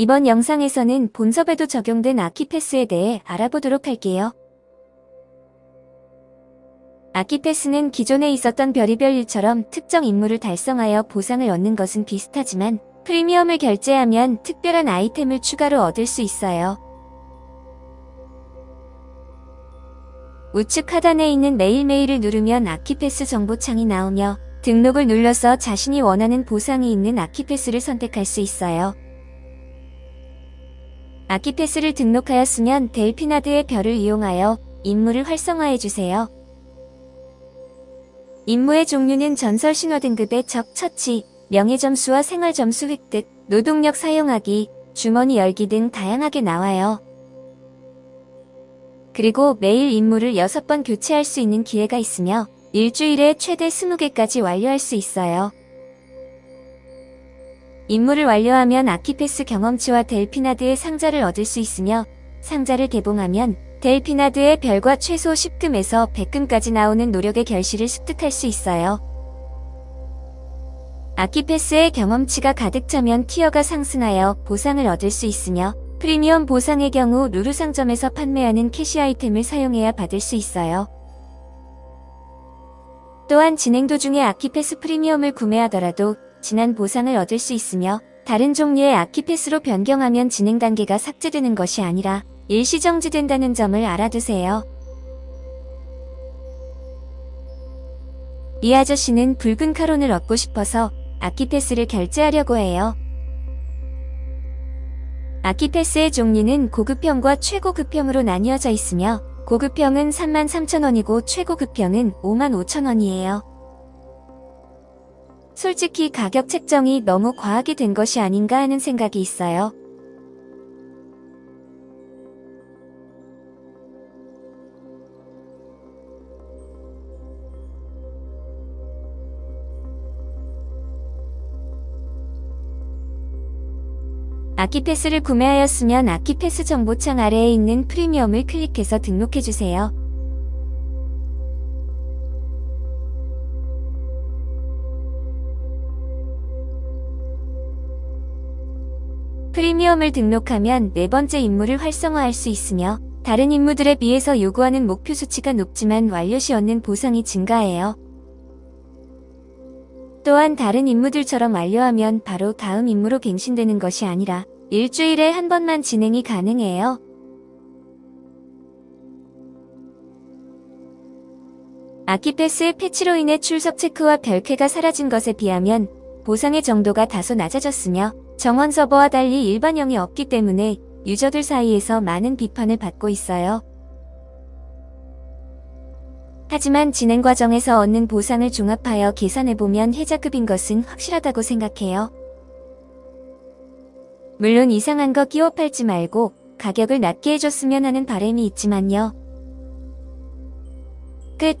이번 영상에서는 본섭에도 적용된 아키패스에 대해 알아보도록 할게요. 아키패스는 기존에 있었던 별의별 일처럼 특정 임무를 달성하여 보상을 얻는 것은 비슷하지만 프리미엄을 결제하면 특별한 아이템을 추가로 얻을 수 있어요. 우측 하단에 있는 매일매일을 누르면 아키패스 정보창이 나오며 등록을 눌러서 자신이 원하는 보상이 있는 아키패스를 선택할 수 있어요. 아키패스를 등록하였으면 델피나드의 별을 이용하여 임무를 활성화해주세요. 임무의 종류는 전설 신화 등급의 적 처치, 명예 점수와 생활 점수 획득, 노동력 사용하기, 주머니 열기 등 다양하게 나와요. 그리고 매일 임무를 6번 교체할 수 있는 기회가 있으며 일주일에 최대 20개까지 완료할 수 있어요. 임무를 완료하면 아키패스 경험치와 델피나드의 상자를 얻을 수 있으며 상자를 개봉하면 델피나드의 별과 최소 10금에서 100금까지 나오는 노력의 결실을 습득할 수 있어요. 아키패스의 경험치가 가득 차면 tier가 상승하여 보상을 얻을 수 있으며 프리미엄 보상의 경우 루루 상점에서 판매하는 cash 아이템을 사용해야 받을 수 있어요. 또한 진행 도중에 아키패스 프리미엄을 구매하더라도 진한 보상을 얻을 수 있으며 다른 종류의 아키패스로 변경하면 진행 단계가 삭제되는 것이 아니라 일시 정지된다는 점을 알아두세요. 이 아저씨는 붉은 카론을 얻고 싶어서 아키패스를 결제하려고 해요. 아키패스의 종류는 고급형과 최고급형으로 나뉘어져 있으며 고급형은 33,000원이고 최고급형은 55,000원이에요. 솔직히 가격 책정이 너무 과하게 된 것이 아닌가 하는 생각이 있어요. 아키패스를 구매하였으면 아키패스 정보창 아래에 있는 프리미엄을 클릭해서 등록해주세요. 프리미엄을 등록하면 네 번째 임무를 활성화할 수 있으며 다른 임무들에 비해서 요구하는 목표 수치가 높지만 완료 시 얻는 보상이 증가해요. 또한 다른 임무들처럼 완료하면 바로 다음 임무로 갱신되는 것이 아니라 일주일에 한 번만 진행이 가능해요. 아키패스의 패치로 인해 출석 체크와 별쾌가 사라진 것에 비하면 보상의 정도가 다소 낮아졌으며 정원 서버와 달리 일반형이 없기 때문에 유저들 사이에서 많은 비판을 받고 있어요. 하지만 진행 과정에서 얻는 보상을 종합하여 계산해보면 혜자급인 것은 확실하다고 생각해요. 물론 이상한 거 끼워 팔지 말고 가격을 낮게 해줬으면 하는 바람이 있지만요. 끝